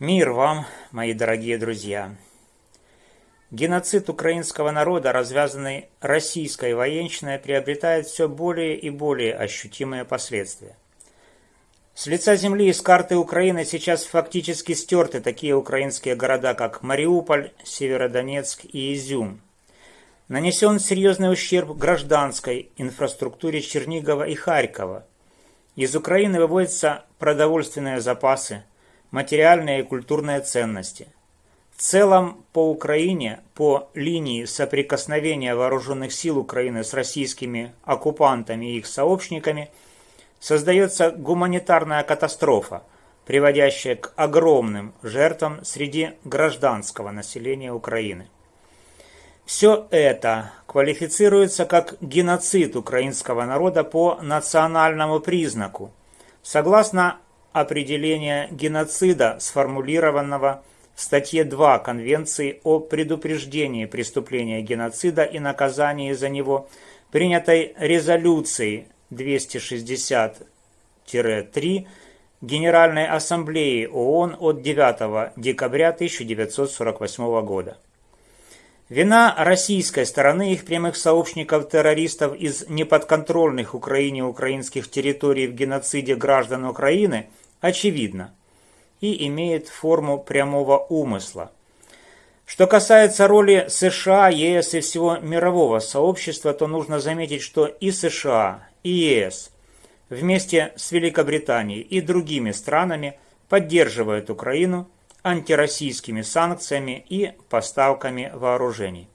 Мир вам, мои дорогие друзья! Геноцид украинского народа, развязанный российской военщиной, приобретает все более и более ощутимые последствия. С лица земли и с карты Украины сейчас фактически стерты такие украинские города, как Мариуполь, Северодонецк и Изюм. Нанесен серьезный ущерб гражданской инфраструктуре Чернигова и Харькова. Из Украины выводятся продовольственные запасы, материальные и культурные ценности. В целом по Украине, по линии соприкосновения вооруженных сил Украины с российскими оккупантами и их сообщниками, создается гуманитарная катастрофа, приводящая к огромным жертвам среди гражданского населения Украины. Все это квалифицируется как геноцид украинского народа по национальному признаку, согласно определения геноцида, сформулированного в статье 2 Конвенции о предупреждении преступления геноцида и наказании за него, принятой резолюцией 260-3 Генеральной Ассамблеи ООН от 9 декабря 1948 года. Вина российской стороны их прямых сообщников-террористов из неподконтрольных Украине украинских территорий в геноциде граждан Украины очевидна и имеет форму прямого умысла. Что касается роли США, ЕС и всего мирового сообщества, то нужно заметить, что и США, и ЕС вместе с Великобританией и другими странами поддерживают Украину антироссийскими санкциями и поставками вооружений.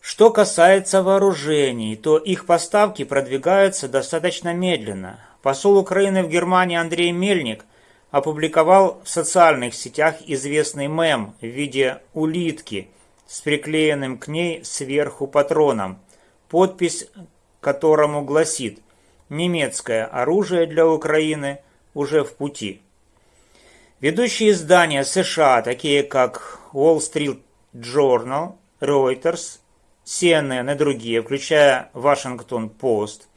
Что касается вооружений, то их поставки продвигаются достаточно медленно. Посол Украины в Германии Андрей Мельник опубликовал в социальных сетях известный мем в виде улитки с приклеенным к ней сверху патроном, подпись которому гласит «Немецкое оружие для Украины уже в пути». Ведущие издания США, такие как Wall Street Journal, Reuters, CNN и другие, включая Washington Post,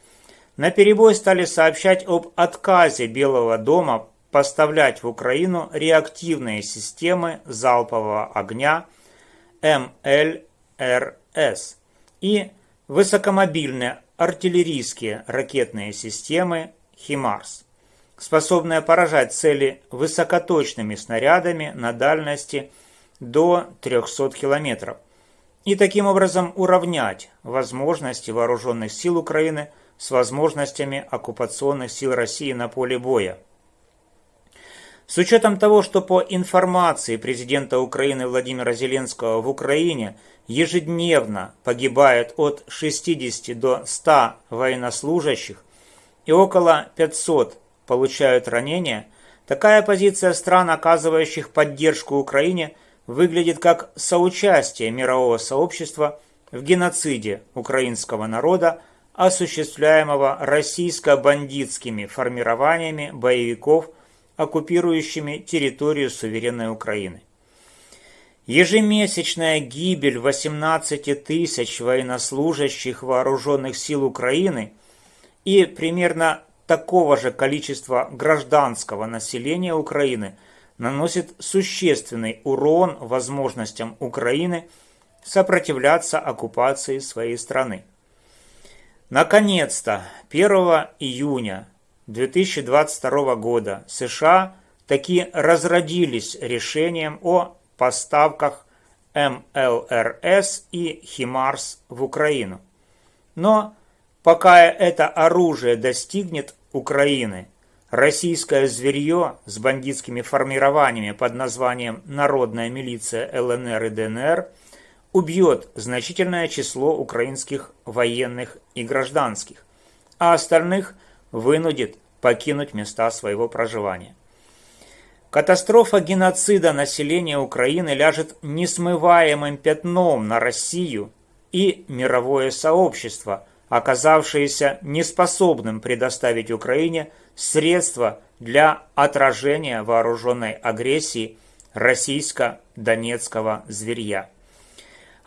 на перебой стали сообщать об отказе Белого дома поставлять в Украину реактивные системы залпового огня МЛРС и высокомобильные артиллерийские ракетные системы «Химарс» способная поражать цели высокоточными снарядами на дальности до 300 километров и таким образом уравнять возможности вооруженных сил Украины с возможностями оккупационных сил России на поле боя. С учетом того, что по информации президента Украины Владимира Зеленского в Украине ежедневно погибает от 60 до 100 военнослужащих и около 500 получают ранения, такая позиция стран, оказывающих поддержку Украине, выглядит как соучастие мирового сообщества в геноциде украинского народа, осуществляемого российско-бандитскими формированиями боевиков, оккупирующими территорию суверенной Украины. Ежемесячная гибель 18 тысяч военнослужащих вооруженных сил Украины и примерно такого же количества гражданского населения Украины наносит существенный урон возможностям Украины сопротивляться оккупации своей страны. Наконец-то 1 июня 2022 года США таки разродились решением о поставках МЛРС и Химарс в Украину. Но пока это оружие достигнет Украины. Российское зверье с бандитскими формированиями под названием «Народная милиция ЛНР и ДНР» убьет значительное число украинских военных и гражданских, а остальных вынудит покинуть места своего проживания. Катастрофа геноцида населения Украины ляжет несмываемым пятном на Россию и мировое сообщество, оказавшееся неспособным предоставить Украине средства для отражения вооруженной агрессии российско-донецкого зверья.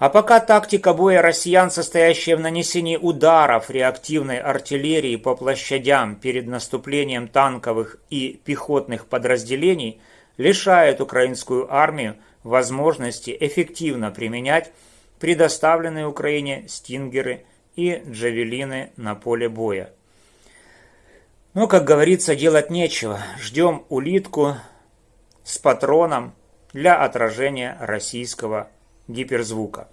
А пока тактика боя россиян, состоящая в нанесении ударов реактивной артиллерии по площадям перед наступлением танковых и пехотных подразделений, лишает украинскую армию возможности эффективно применять предоставленные Украине стингеры и джавелины на поле боя. Но, как говорится, делать нечего. Ждем улитку с патроном для отражения российского гиперзвука.